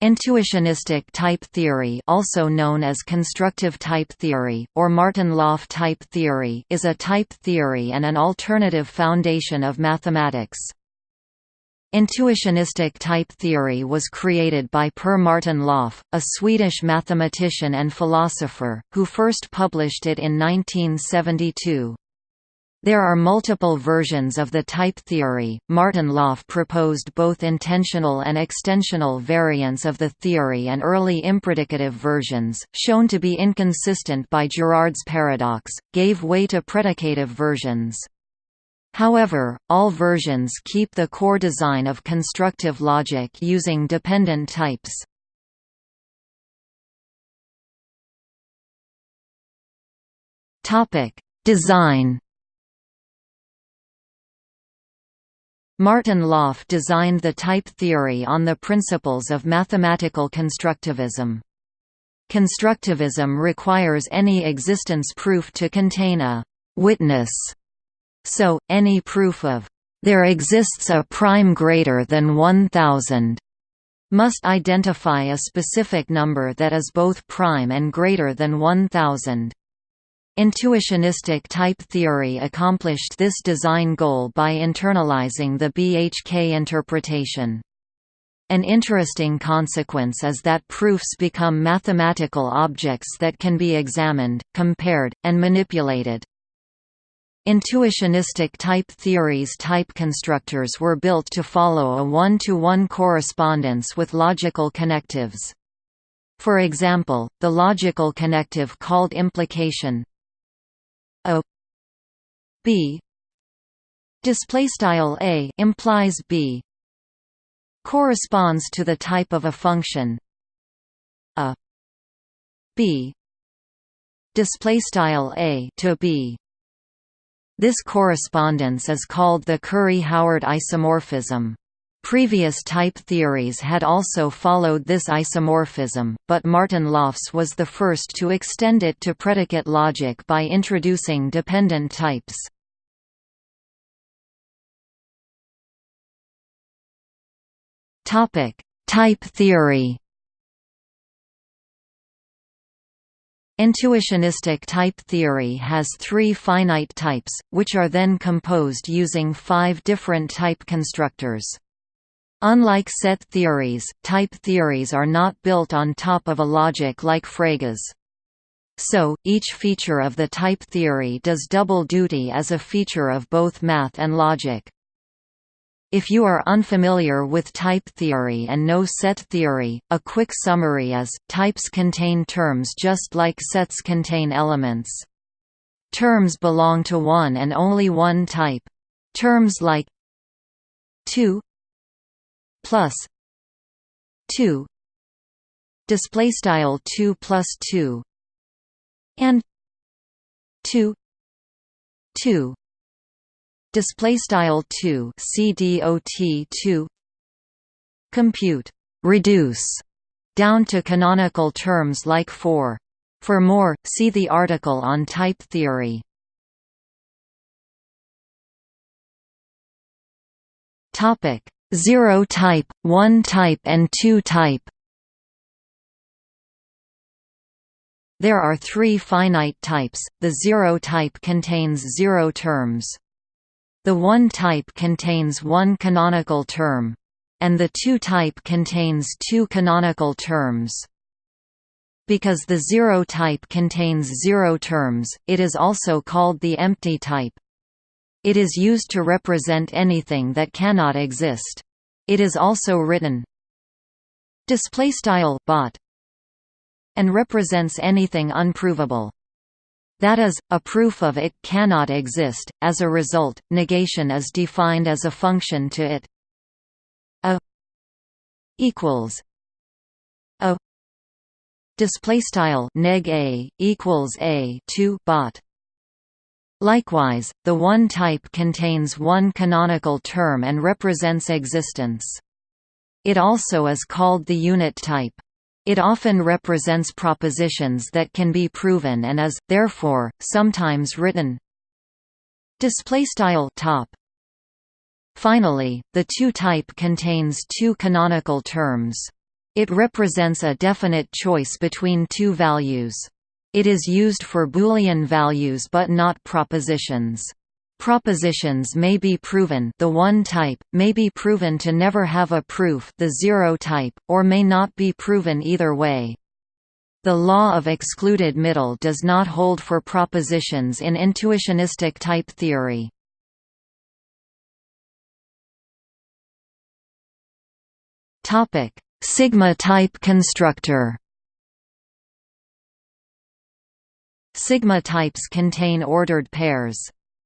Intuitionistic type theory also known as constructive type theory, or Martin-Löf type theory is a type theory and an alternative foundation of mathematics. Intuitionistic type theory was created by Per Martin Löf, a Swedish mathematician and philosopher, who first published it in 1972. There are multiple versions of the type theory. Martin Löf proposed both intensional and extensional variants of the theory and early impredicative versions, shown to be inconsistent by Girard's paradox, gave way to predicative versions. However, all versions keep the core design of constructive logic using dependent types. Topic: Design Martin Löf designed the type theory on the principles of mathematical constructivism. Constructivism requires any existence proof to contain a «witness», so, any proof of «there exists a prime greater than 1000» must identify a specific number that is both prime and greater than 1000. Intuitionistic type theory accomplished this design goal by internalizing the BHK interpretation. An interesting consequence is that proofs become mathematical objects that can be examined, compared, and manipulated. Intuitionistic type theories type constructors were built to follow a one-to-one -one correspondence with logical connectives. For example, the logical connective called implication a b. Display style a implies b. Corresponds to the type of a function. A. B. Display style a to b. This correspondence is called the Curry-Howard isomorphism. Previous type theories had also followed this isomorphism, but Martin Löf's was the first to extend it to predicate logic by introducing dependent types. Type theory Intuitionistic type theory has three finite types, which are then composed using five different type constructors. Unlike set theories, type theories are not built on top of a logic like Frege's. So, each feature of the type theory does double duty as a feature of both math and logic. If you are unfamiliar with type theory and know set theory, a quick summary is, types contain terms just like sets contain elements. Terms belong to one and only one type. Terms like 2 plus 2 display style 2 plus 2 and 2 2 display style 2 cdot 2 compute reduce down to canonical terms like 4 for more see the article on type theory. Topic 0 type 1 type and 2 type There are three finite types, the zero type contains zero terms. The one type contains one canonical term. And the two type contains two canonical terms. Because the zero type contains zero terms, it is also called the empty type. It is used to represent anything that cannot exist. It is also written display style bot and represents anything unprovable. That is, a proof of it cannot exist. As a result, negation is defined as a function to it. A equals a display style neg a equals a 2 bot Likewise, the one type contains one canonical term and represents existence. It also is called the unit type. It often represents propositions that can be proven and is, therefore, sometimes written top. Finally, the two type contains two canonical terms. It represents a definite choice between two values. It is used for Boolean values but not propositions. Propositions may be proven the one type, may be proven to never have a proof the zero type, or may not be proven either way. The law of excluded middle does not hold for propositions in intuitionistic type theory. Sigma type constructor Sigma types contain ordered pairs.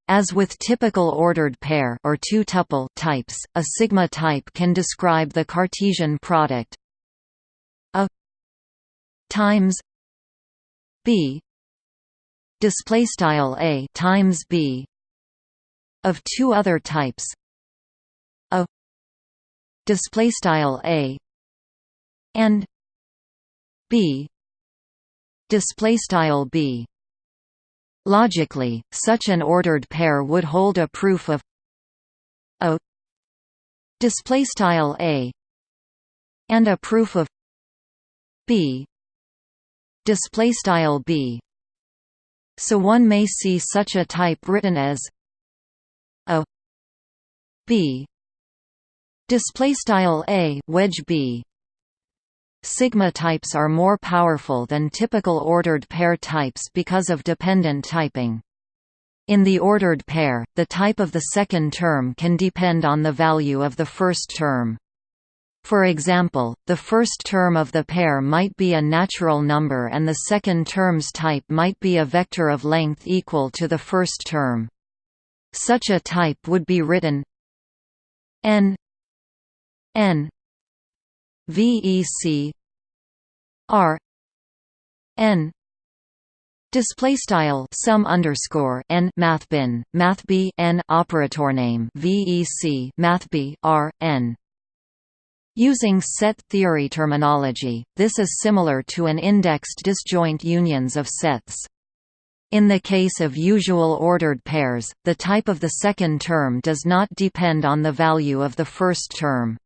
As with typical ordered pair or two-tuple types, a sigma type can describe the Cartesian product a times b. Display style a times b of two other types a display style a and b. Display style b Logically, such an ordered pair would hold a proof of a display style a and a proof of b display style b. So one may see such a type written as a b display style a wedge b Sigma types are more powerful than typical ordered pair types because of dependent typing. In the ordered pair, the type of the second term can depend on the value of the first term. For example, the first term of the pair might be a natural number and the second term's type might be a vector of length equal to the first term. Such a type would be written n n VEC R N display style sum underscore n mathbin mathb n operator name VEC mathb R N Using set theory terminology, this is similar to an indexed disjoint unions of sets. In the case of usual ordered pairs, the type of the second term does not depend on the value of the first term.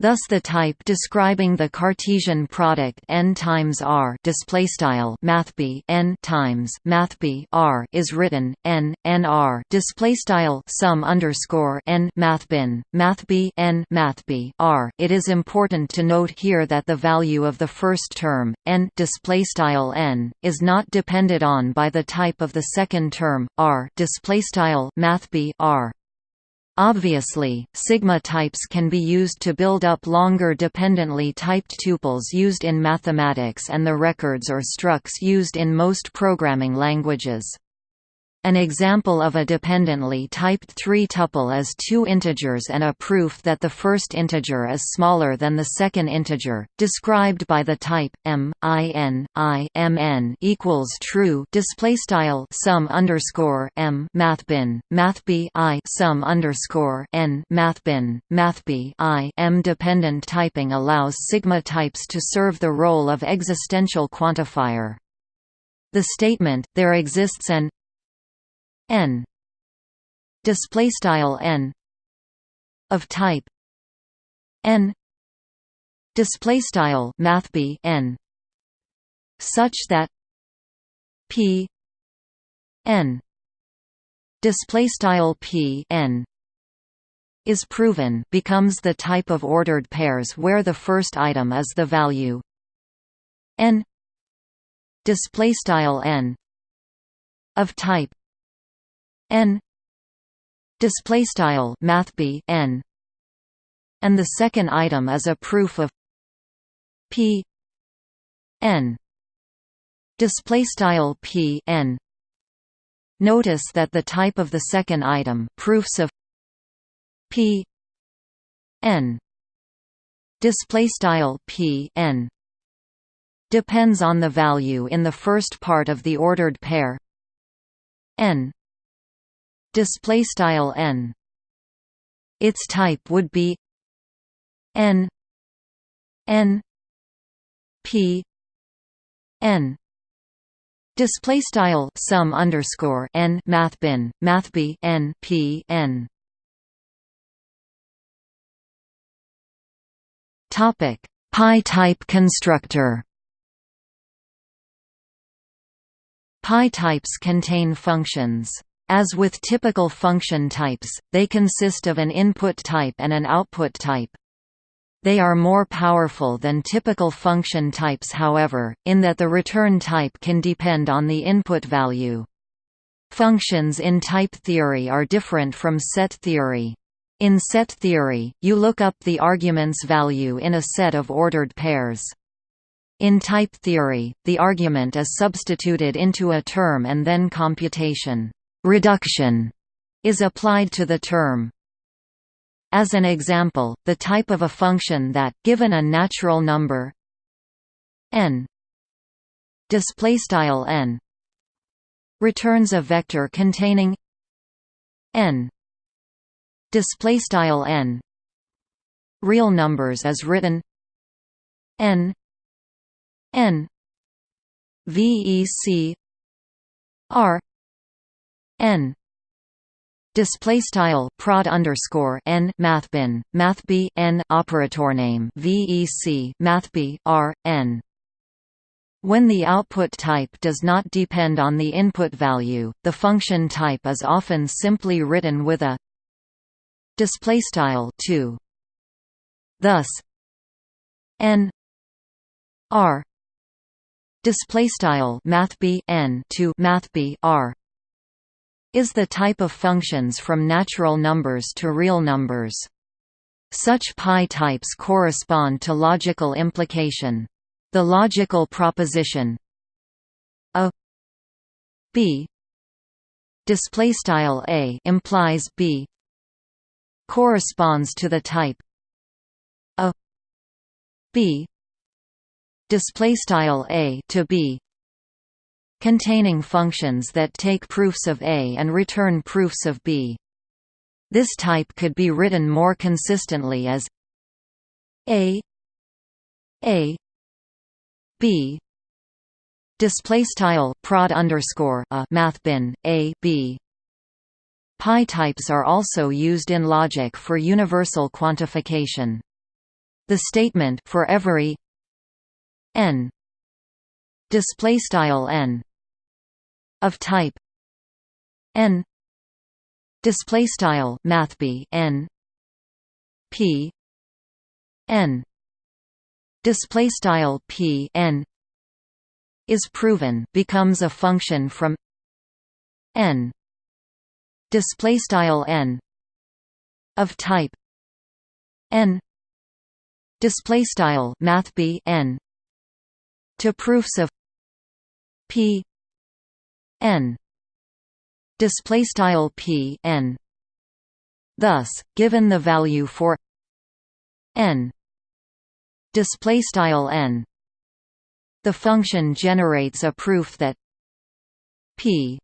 Thus the type describing the Cartesian product n times r displaystyle mathb n times mathb r is written n nr displaystyle sum underscore n mathbin mathb n mathb r. It is important to note here that the value of the first term n displaystyle n is not depended on by the type of the second term r displaystyle mathb r. Obviously, sigma types can be used to build up longer dependently typed tuples used in mathematics and the records or structs used in most programming languages. An example of a dependently typed three-tuple is two integers and a proof that the first integer is smaller than the second integer, described by the type m i n i m n equals true. Display style sum underscore m mathbin mathb i sum underscore n mathbin mathb i m. Dependent typing allows sigma types to serve the role of existential quantifier. The statement there exists an n. Display style n. Of type. N. Display style mathb n. Such that p. N. Display style p n. Is proven becomes the type of ordered pairs where the first item is the value. N. Display style n. Of type n display style mathb n and the second item is a proof of p n display style p n. Notice that the type of the second item proofs of p n display style p n depends on the value in the first part of the ordered pair. N display style n. Its type would be n n p n. Display style sum underscore n mathbin mathb n p n. Topic Pi-type constructor. Pi types contain functions. As with typical function types, they consist of an input type and an output type. They are more powerful than typical function types however, in that the return type can depend on the input value. Functions in type theory are different from set theory. In set theory, you look up the argument's value in a set of ordered pairs. In type theory, the argument is substituted into a term and then computation reduction is applied to the term. As an example, the type of a function that, given a natural number n, n, returns a vector containing n n real numbers is written n n vec r n. Display style prod underscore n mathbin mathb n operator name vec mathb r n. When the output type does not depend on the input value, the function type is often simply written with a display style 2 thus n r display style math b n to math b r is the type of functions from natural numbers to real numbers. Such pi types correspond to logical implication. The logical proposition a b display style a implies b corresponds to the type a b display style a to b containing functions that take proofs of a and return proofs of b. This type could be written more consistently as a a b. Display style prod underscore a mathbin a b. Pi types are also used in logic for universal quantification. The statement for every n display style n of type n. Display style mathb n. P. N. Display style p n. Is proven becomes a function from n. Display style n. Of type n. Display style math b n. To proofs of p n. Display style p n. Thus given the value for n. Display style n. The function generates a proof that p.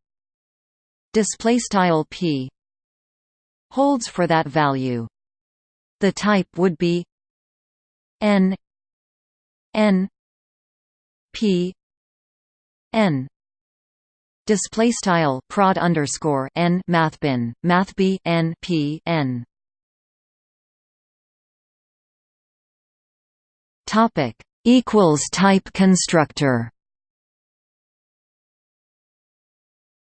Display style p. holds for that value. The type would be n. N. P. N display style prod underscore n mathbin mathb n p n. Topic equals type constructor.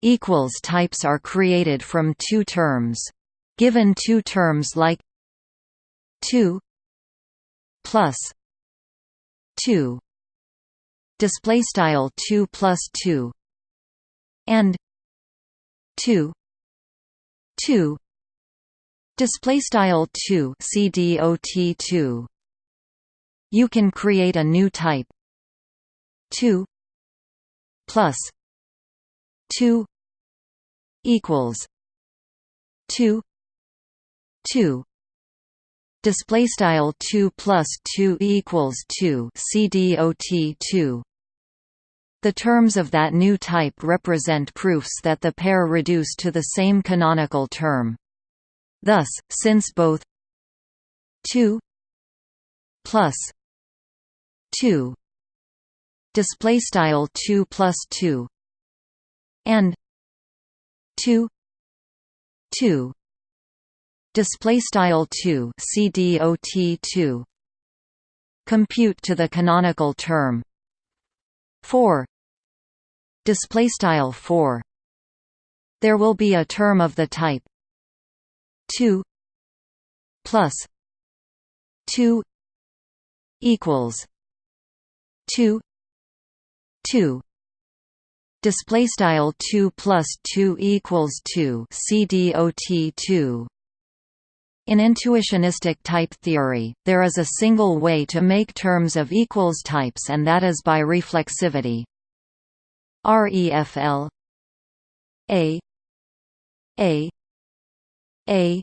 Equals types are created from two terms. Given two terms like 2 plus 2 display style 2 plus 2 and 2 2 display style 2 cdot 2 you can create a new type. 2 plus 2 equals 2 2 display style 2 plus 2 equals 2 cdot 2 the terms of that new type represent proofs that the pair reduce to the same canonical term. Thus since both 2 plus 2 display style 2 plus 2 and 2 2 display style 2 cdot 2 compute to the canonical term 4 display style 4 there will be a term of the type. 2 plus. 2 equals. 2 2 display style 2 plus 2 equals 2 cdot 2 in intuitionistic type theory, there is a single way to make terms of equals types and that is by reflexivity. REFL A A A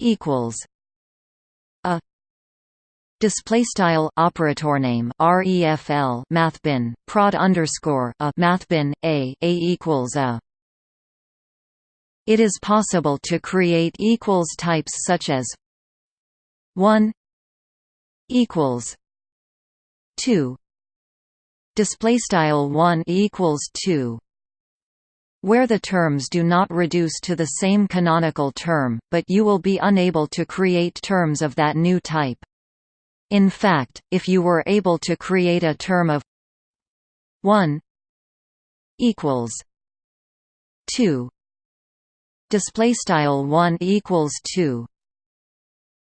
equals a display style operator name refl mathbin prod underscore a mathbin a a equals a it is possible to create equals types such as 1 equals 2 display style 1 equals 2 where the terms do not reduce to the same canonical term, but you will be unable to create terms of that new type. In fact, if you were able to create a term of 1 equals 2 display style 1 equals 2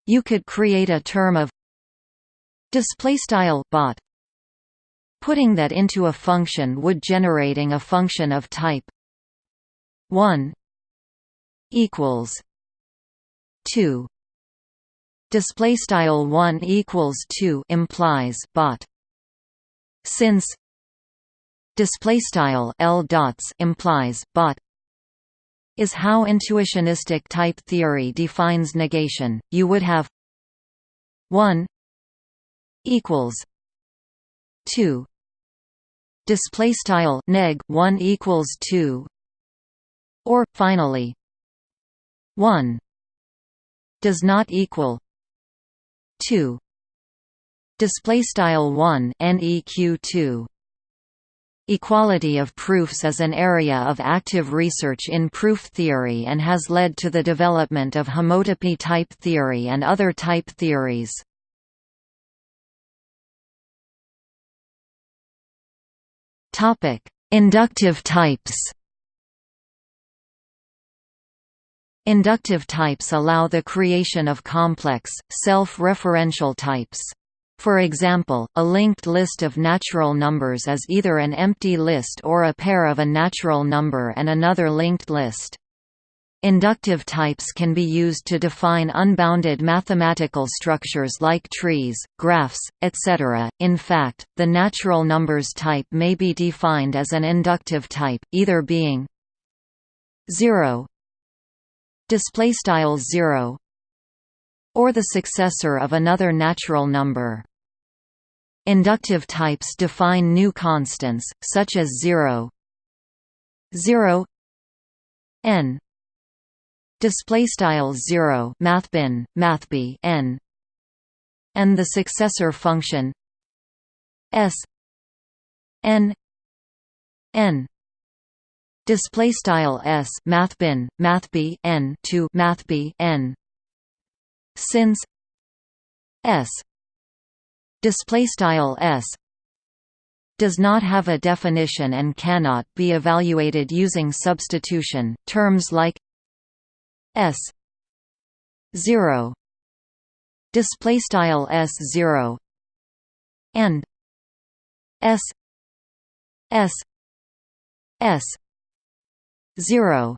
you could create a term of display style bot. Putting that into a function would generating a function of type 1 equals 2 display style 1 equals 2 implies bot. Since display style l dots implies bot is how intuitionistic type theory defines negation. You would have 1 equals 2 display style neg 1 equals 2 or finally 1 does not equal 2 display style 1 neq 2 Equality of proofs is an area of active research in proof theory and has led to the development of homotopy type theory and other type theories. Inductive types Inductive types allow the creation of complex, self-referential types. For example, a linked list of natural numbers is either an empty list or a pair of a natural number and another linked list. Inductive types can be used to define unbounded mathematical structures like trees, graphs, etc. In fact, the natural numbers type may be defined as an inductive type, either being 0 display style 0 or the successor of another natural number. Inductive types define new constants, such as 0 0 n. Display style 0 mathbin mathb n. And the successor function s n n. Display style s mathbin mathb n to mathb n since s display style s does not have a definition and cannot be evaluated using substitution terms like s 0 display style s 0 and s s s 0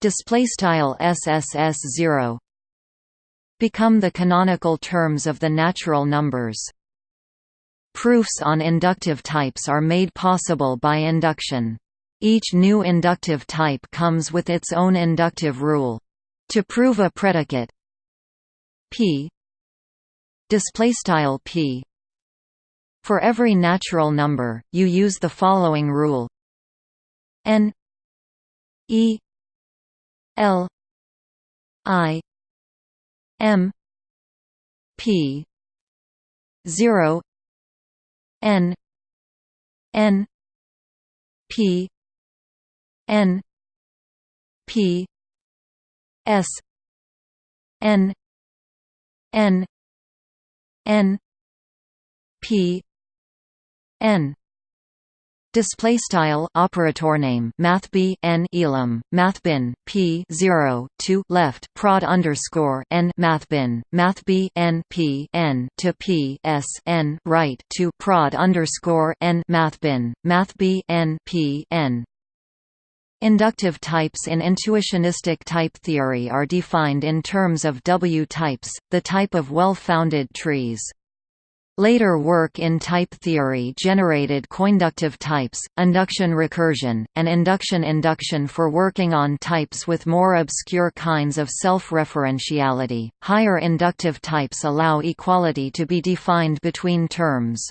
display style sss 0 become the canonical terms of the natural numbers. Proofs on inductive types are made possible by induction. Each new inductive type comes with its own inductive rule. To prove a predicate p p. For every natural number you use the following rule. N E L I M P zero N N P N P S N N N p n Display style operator name math b n elam math bin p 0 to left prod underscore n math bin math b n p n to p s n right to prod underscore n math bin math b n p n Inductive types in intuitionistic type theory are defined in terms of W types, the type of well-founded trees. Later work in type theory generated coinductive types, induction recursion, and induction induction for working on types with more obscure kinds of self-referentiality. Higher inductive types allow equality to be defined between terms.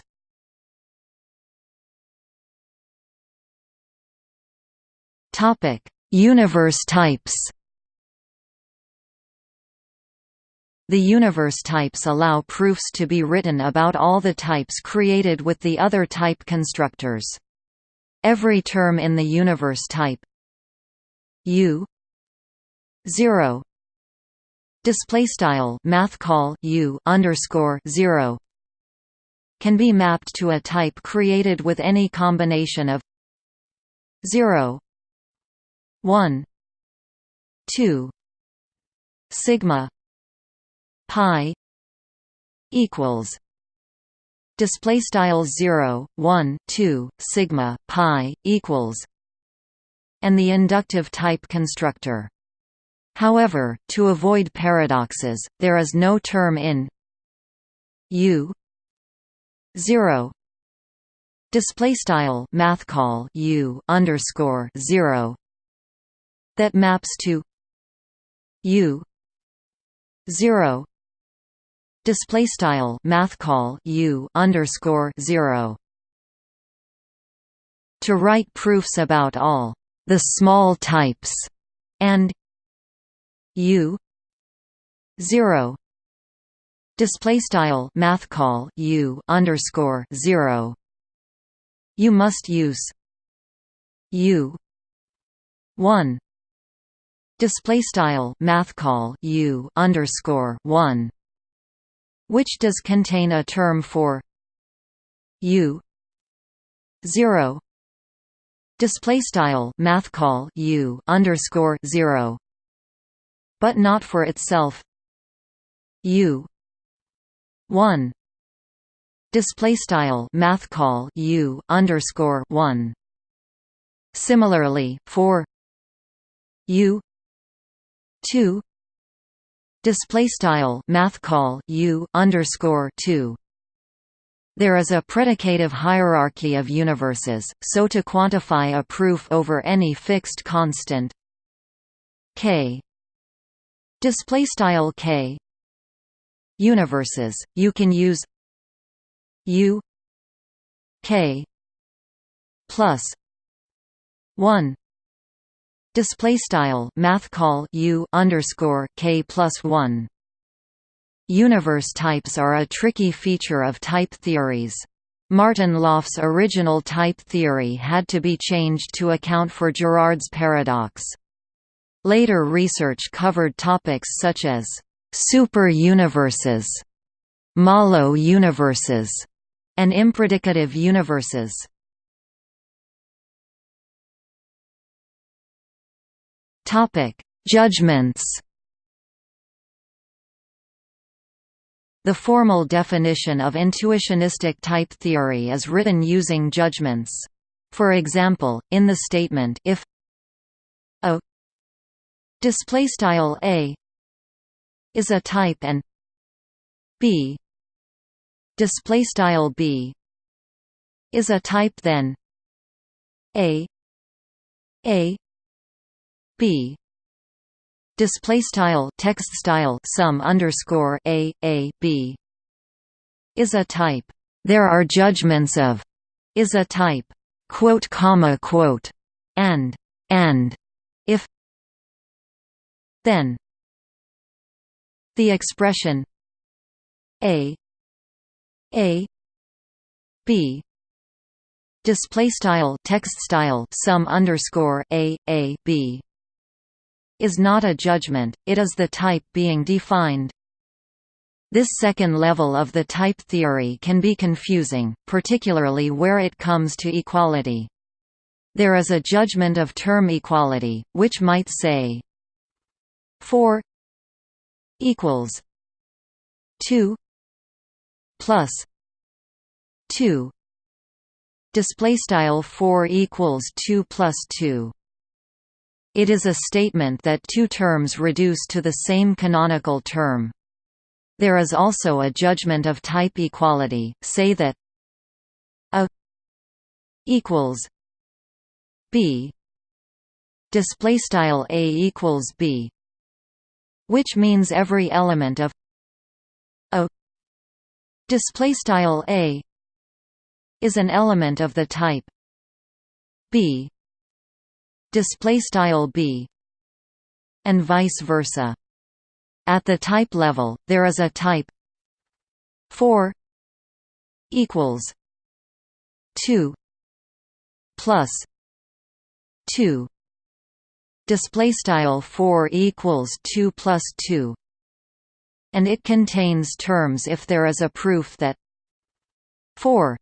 Topic: Universe types. The universe types allow proofs to be written about all the types created with the other type constructors. Every term in the universe type u 0 display style math call u underscore 0 can be mapped to a type created with any combination of 0 1 2 sigma pi equals display style 0 1 2 sigma pi equals and the inductive type constructor. However to avoid paradoxes there is no term in u 0 display style math call u underscore 0 that maps to u 0 display style math call u underscore 0 to write proofs about all the small types and u 0 display style math call u underscore 0 you must use u 1 display style math call u underscore 1 which does contain a term for u 0 display style math call u underscore 0 but not for itself. U 1 display style math call u underscore 1 similarly for u 2 display style math call u underscore 2 there is a predicative hierarchy of universes, so to quantify a proof over any fixed constant k. Display style k. Universes, you can use u k plus 1 Display style math call u underscore k plus one. Universe types are a tricky feature of type theories. Martin Löf's original type theory had to be changed to account for Girard's paradox. Later research covered topics such as super-universes, Mahlo universes, and impredicative universes. Topic: Judgments. The formal definition of intuitionistic type theory is written using judgments. For example, in the statement if a display style a is a type and b display style b is a type then a a b. Display style text style sum underscore a a b. Is a type. There are judgments of. Is a type. Quote comma quote. And. And. If. Then. The expression. A. A. B. Display style text style sum underscore a a b is not a judgment, it is the type being defined. This second level of the type theory can be confusing, particularly where it comes to equality. There is a judgment of term equality, which might say 4 equals 2 plus 2 display style 4 equals 2 plus 2 it is a statement that two terms reduce to the same canonical term. There is also a judgment of type equality, say that a equals b display style a equals b which means every element of a display style a is an element of the type b display style b and vice versa. At the type level, there is a type 4 equals 2 plus 2 display style 4 equals 2 plus 2 and it contains terms if there is a proof that 4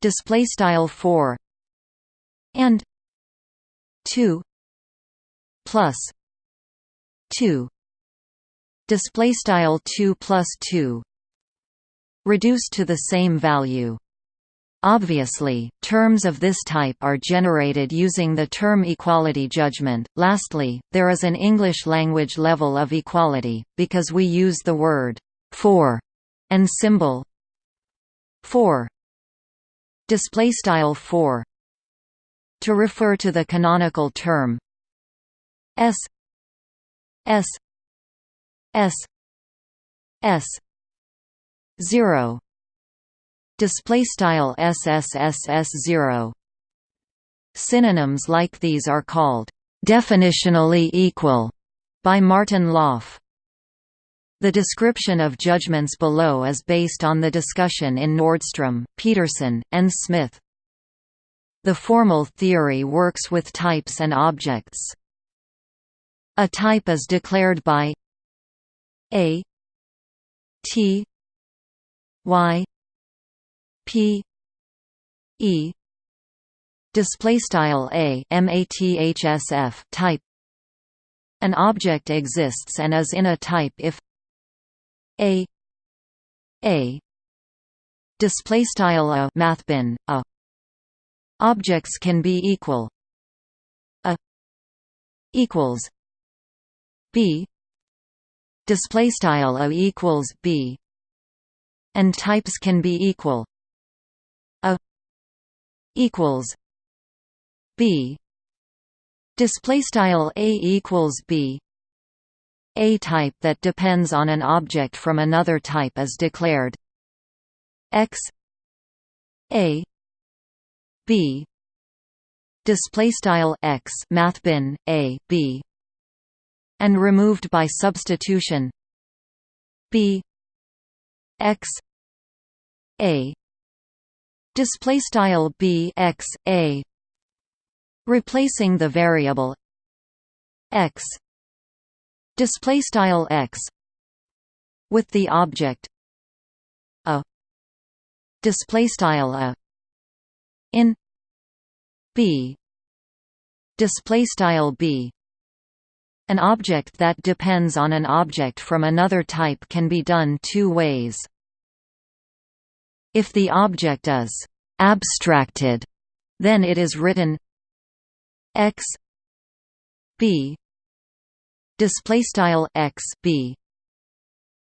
display style 4 and 2 plus 2 display style 2 plus 2 reduced to the same value. Obviously, terms of this type are generated using the term equality judgment. Lastly, there is an English language level of equality, because we use the word for and symbol for. Display style for to refer to the canonical term s s S S zero. Display style SSSS zero. Synonyms like these are called definitionally equal by Martin Löf the description of judgments below is based on the discussion in Nordstrom, Petersson, and Smith. The formal theory works with types and objects. A type is declared by a T Y P E. Display style a mathsf type. An object exists and is in a type if a a. Display style a mathbin a objects can be equal. A equals b. Display style a equals b. And types can be equal. A equals b. Display style a equals b. A type that depends on an object from another type is declared. X a b. Display style x mathbin a b. And removed by substitution. B. X. A. Display style b x a. Replacing the variable x. Display style x. With the object a. Display style a in b. Display style b. An object that depends on an object from another type can be done two ways. If the object is abstracted, then it is written x b. Display style x b.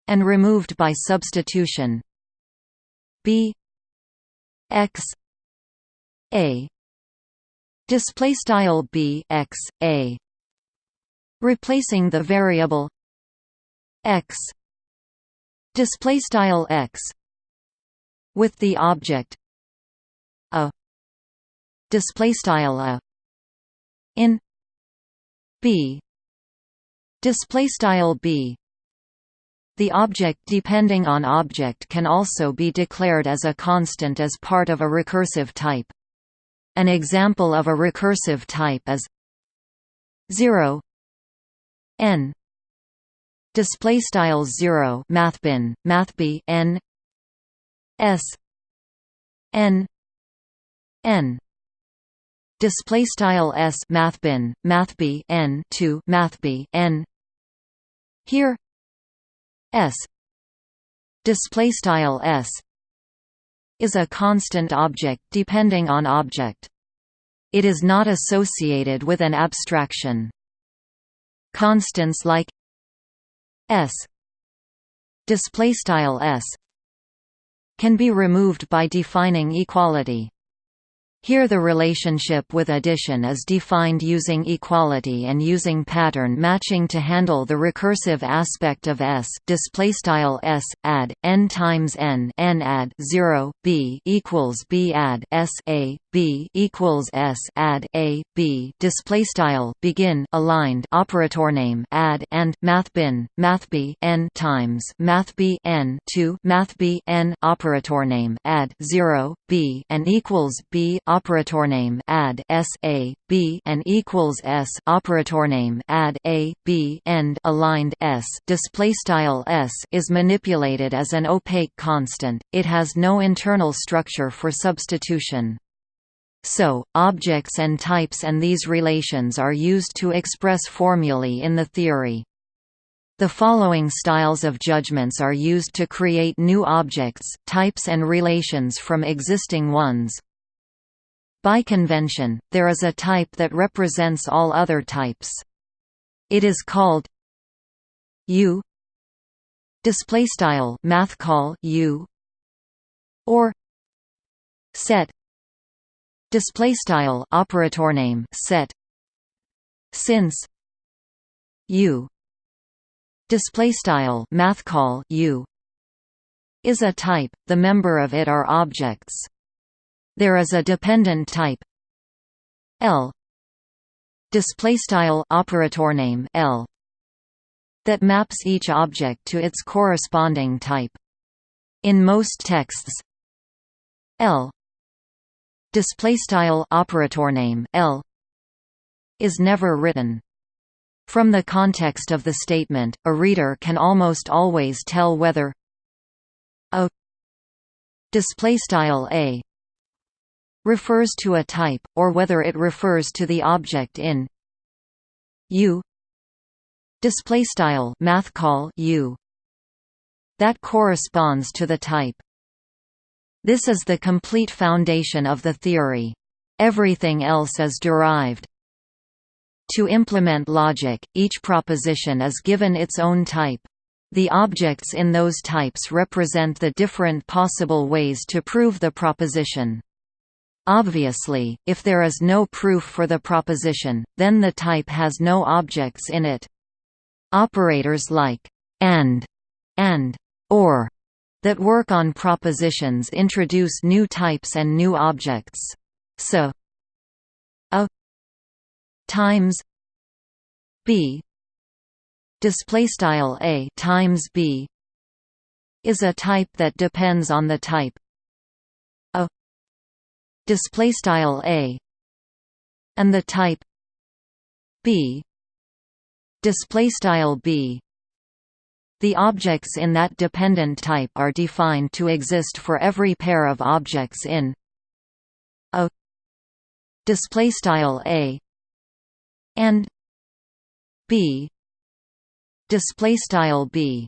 And removed by substitution b. X a. Display style b x a. Replacing the variable x. Display style x. With the object a. Display style a. In b. Display style b. The object depending on object can also be declared as a constant as part of a recursive type an example of a recursive type is 0 n. Display style 0 mathbin mathb n s n n. Display style s mathbin mathb n 2 mathb n. Here s. Display style s is a constant object depending on object. It is not associated with an abstraction. Constants like s display style s can be removed by defining equality here the relationship with addition is defined using equality and using pattern matching to handle the recursive aspect of S display style S add n times n n add 0 b equals b add S a b equals S add a b display style begin aligned operator name add and math bin math b n times math b n 2 math b n operator name add 0 b and equals b operator name add s a b and equals s operator name add a b end aligned s display style s is manipulated as an opaque constant. It has no internal structure for substitution. So, objects and types and these relations are used to express formulae in the theory. The following styles of judgments are used to create new objects, types and relations from existing ones. By convention, there is a type that represents all other types. It is called U display style math call U or set display style operator name set. Since U display style math call u is a type the member of it are objects. There is a dependent type l display style operator name l that maps each object to its corresponding type. In most texts l display style operator name l is never written from the context of the statement, a reader can almost always tell whether a display style a refers to a type, or whether it refers to the object in u display style math call u that corresponds to the type. This is the complete foundation of the theory. Everything else is derived. To implement logic, each proposition is given its own type. The objects in those types represent the different possible ways to prove the proposition. Obviously, if there is no proof for the proposition, then the type has no objects in it. Operators like and and or that work on propositions introduce new types and new objects. So a. times b. Display style a times b is a type that depends on the type a display style a and the type b. Display style b the objects in that dependent type are defined to exist for every pair of objects in a display style a and b display style b.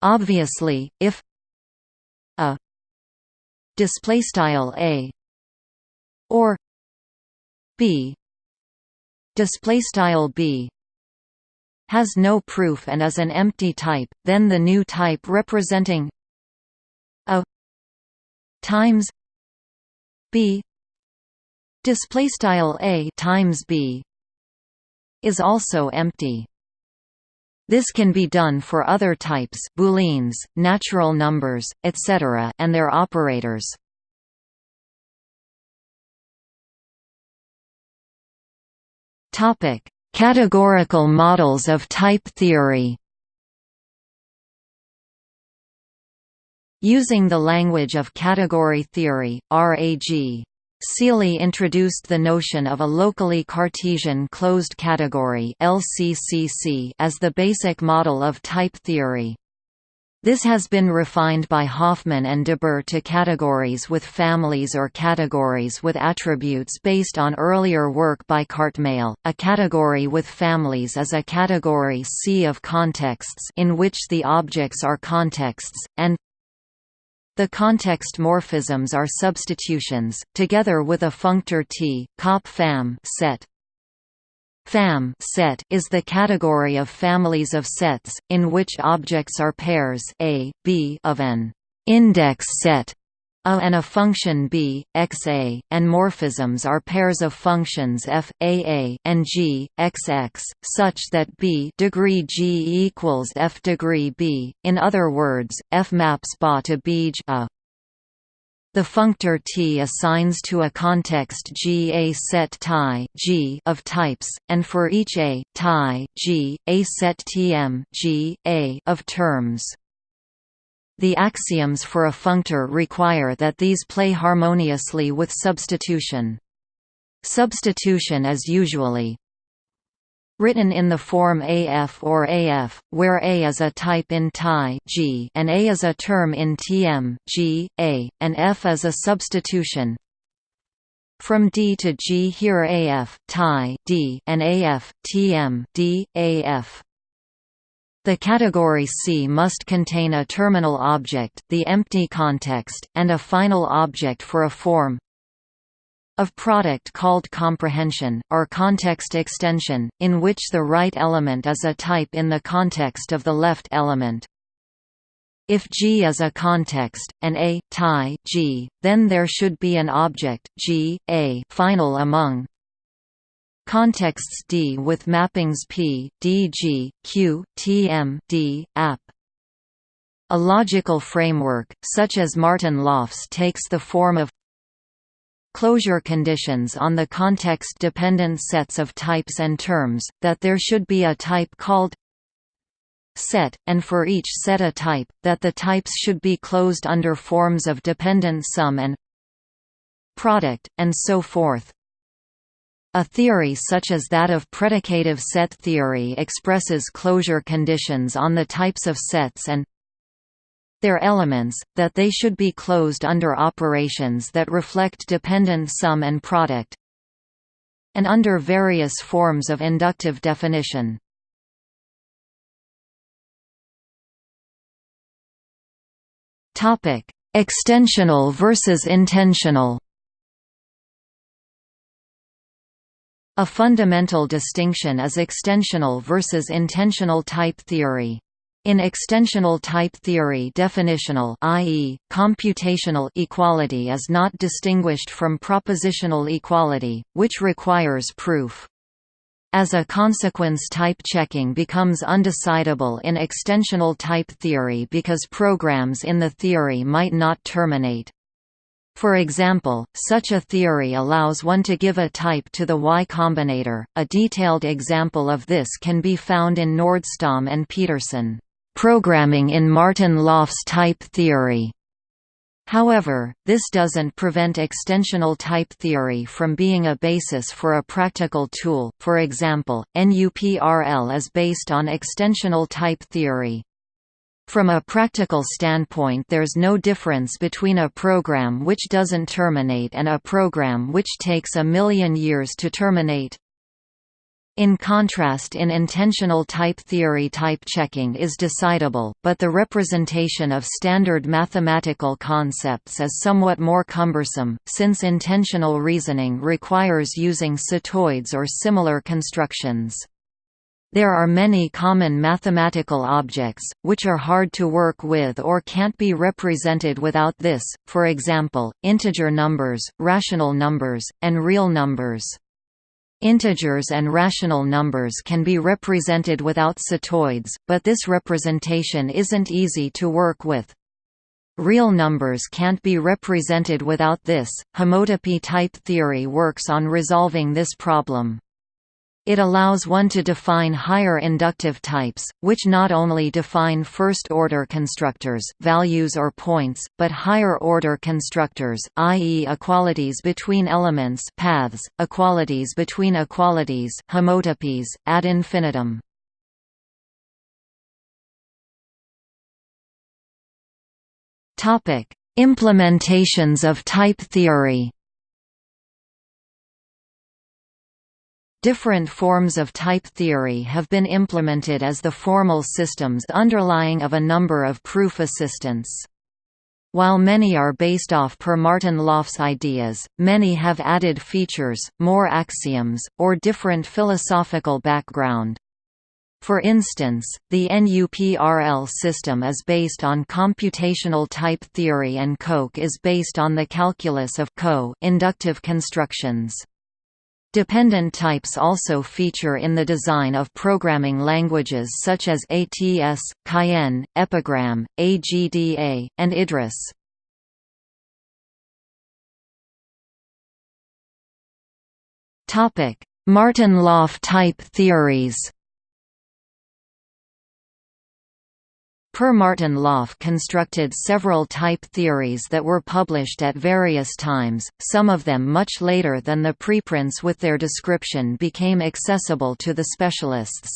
Obviously if a display style a or b display style b has no proof and is an empty type then the new type representing a times b display style a times b is also empty. This can be done for other types booleans, natural numbers, etc. and their operators. Topic: Categorical models of type theory. Using the language of category theory, RAG Seely introduced the notion of a locally Cartesian closed category as the basic model of type theory. This has been refined by Hofmann and Dybjer to categories with families or categories with attributes based on earlier work by Cartmell. A category with families is a category C of contexts in which the objects are contexts, and the context morphisms are substitutions, together with a functor T, cop fam set. Fam set is the category of families of sets, in which objects are pairs A, B of an index set a and a function b, x a, and morphisms are pairs of functions f, a a, and g, x x, such that b degree g equals f degree b. In other words, f maps ba to bj a. The functor T assigns to a context G a set tie G of types, and for each a tie G, a set Tm G, a of terms. The axioms for a functor require that these play harmoniously with substitution. Substitution is usually written in the form AF or AF, where A is a type in TIE G and A is a term in TM G, A, and F is a substitution. From D to G here AF TIE D and AF TM D, AF. The category C must contain a terminal object, the empty context, and a final object for a form of product called comprehension, or context extension, in which the right element is a type in the context of the left element. If G is a context, and A tie G, then there should be an object G, A final among contexts D with mappings P, D G, Q, T M D, app. A logical framework, such as Martin-Löf's takes the form of closure conditions on the context-dependent sets of types and terms, that there should be a type called set, and for each set a type, that the types should be closed under forms of dependent sum and product, and so forth. A theory such as that of predicative set theory expresses closure conditions on the types of sets and their elements, that they should be closed under operations that reflect dependent sum and product and under various forms of inductive definition. Extensional versus intensional A fundamental distinction is extensional versus intensional type theory. In extensional type theory definitional i.e., computational equality is not distinguished from propositional equality, which requires proof. As a consequence type checking becomes undecidable in extensional type theory because programs in the theory might not terminate. For example, such a theory allows one to give a type to the Y Combinator. A detailed example of this can be found in Nordström and Petersson. Programming in Martin-Löf's type theory. However, this doesn't prevent extensional type theory from being a basis for a practical tool, for example, NUPRL is based on extensional type theory. From a practical standpoint there's no difference between a program which doesn't terminate and a program which takes a million years to terminate. In contrast in intensional type theory type checking is decidable, but the representation of standard mathematical concepts is somewhat more cumbersome, since intensional reasoning requires using setoids or similar constructions. There are many common mathematical objects, which are hard to work with or can't be represented without this, for example, integer numbers, rational numbers, and real numbers. Integers and rational numbers can be represented without setoids, but this representation isn't easy to work with. Real numbers can't be represented without this. Homotopy type theory works on resolving this problem. It allows one to define higher inductive types, which not only define first-order constructors values or points, but higher-order constructors i.e. equalities between elements paths, equalities between equalities homotopies, ad infinitum. Implementations of type theory Different forms of type theory have been implemented as the formal systems underlying of a number of proof assistants. While many are based off per Martin Löf's ideas, many have added features, more axioms, or different philosophical background. For instance, the NUPRL system is based on computational type theory and Coq is based on the calculus of co inductive constructions. Dependent types also feature in the design of programming languages such as ATS, Cayenne, Epigram, AGDA, and Idris. Martin-Löf type theories Per Martin Löf constructed several type theories that were published at various times, some of them much later than the preprints with their description became accessible to the specialists.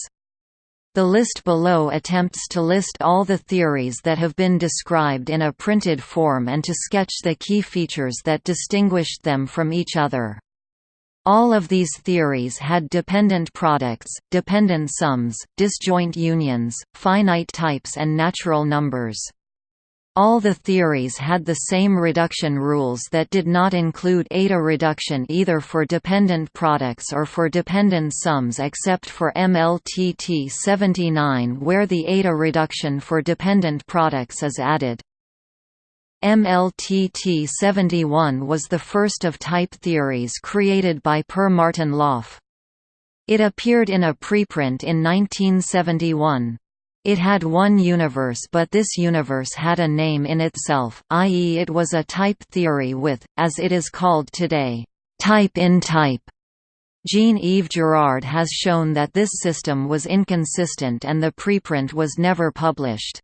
The list below attempts to list all the theories that have been described in a printed form and to sketch the key features that distinguished them from each other. All of these theories had dependent products, dependent sums, disjoint unions, finite types and natural numbers. All the theories had the same reduction rules that did not include eta reduction either for dependent products or for dependent sums except for MLTT 79 where the eta reduction for dependent products is added. MLTT-71 was the first of type theories created by Per Martin Löf. It appeared in a preprint in 1971. It had one universe but this universe had a name in itself, i.e. it was a type theory with, as it is called today, type in type. Jean-Yves Girard has shown that this system was inconsistent and the preprint was never published.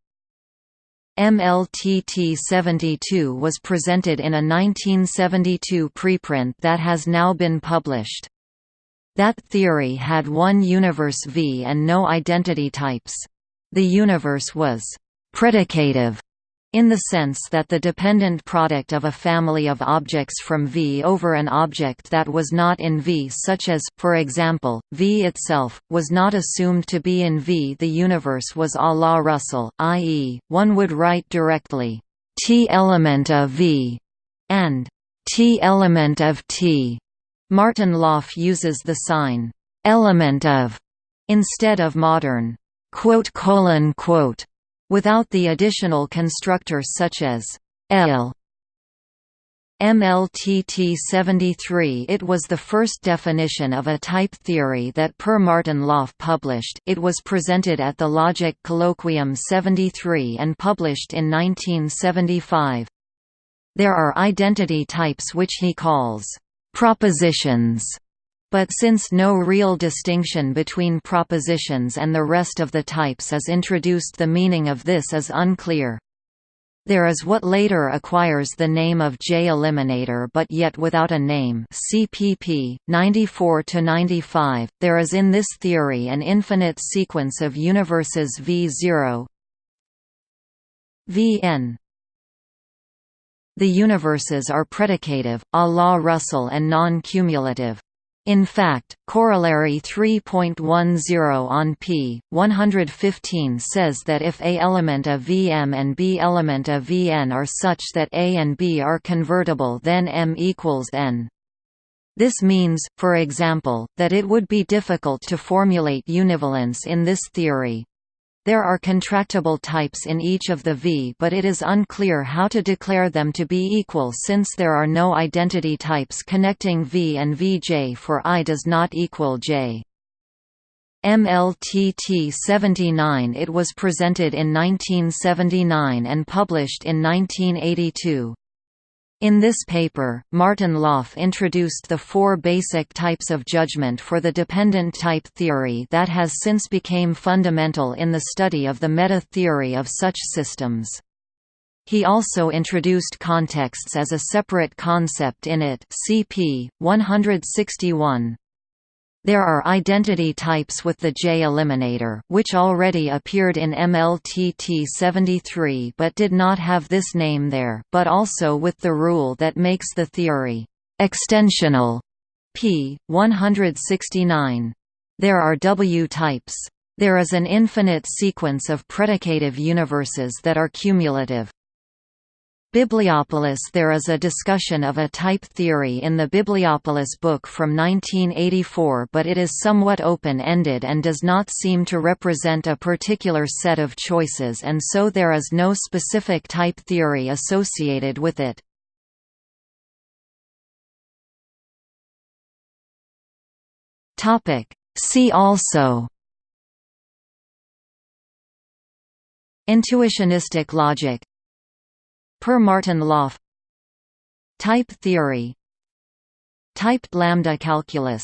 MLTT-72 was presented in a 1972 preprint that has now been published. That theory had one universe V and no identity types. The universe was «predicative» in the sense that the dependent product of a family of objects from V over an object that was not in V such as, for example, V itself, was not assumed to be in V. The universe was a la Russell, i.e., one would write directly, T element of V, and T element of T. Martin Löf uses the sign, element of, instead of modern, quote colon quote without the additional constructor such as L. MLTT-73 It was the first definition of a type theory that Per Martin Löf published. It was presented at the Logic Colloquium 73 and published in 1975. There are identity types which he calls «propositions» But since no real distinction between propositions and the rest of the types is introduced the meaning of this is unclear. There is what later acquires the name of J-eliminator but yet without a name CPP, 94–95. There is in this theory an infinite sequence of universes V0 Vn The universes are predicative, a la Russell and non-cumulative. In fact, corollary 3.10 on p. 115 says that if A element of Vm and B element of Vn are such that A and B are convertible then M equals n. This means, for example, that it would be difficult to formulate univalence in this theory, there are contractible types in each of the V but it is unclear how to declare them to be equal since there are no identity types connecting V and Vj for i does not equal j. MLTT 79 It was presented in 1979 and published in 1982. In this paper, Martin Löf introduced the four basic types of judgment for the dependent type theory that has since became fundamental in the study of the meta-theory of such systems. He also introduced contexts as a separate concept in it CP 161. There are identity types with the J-eliminator, which already appeared in MLTT 73 but did not have this name there, but also with the rule that makes the theory extensional p. 169. There are W-types. There is an infinite sequence of predicative universes that are cumulative. Bibliopolis There is a discussion of a type theory in the Bibliopolis book from 1984 but it is somewhat open-ended and does not seem to represent a particular set of choices and so there is no specific type theory associated with it. See also Intuitionistic logic Per Martin Löf Type theory. Typed lambda calculus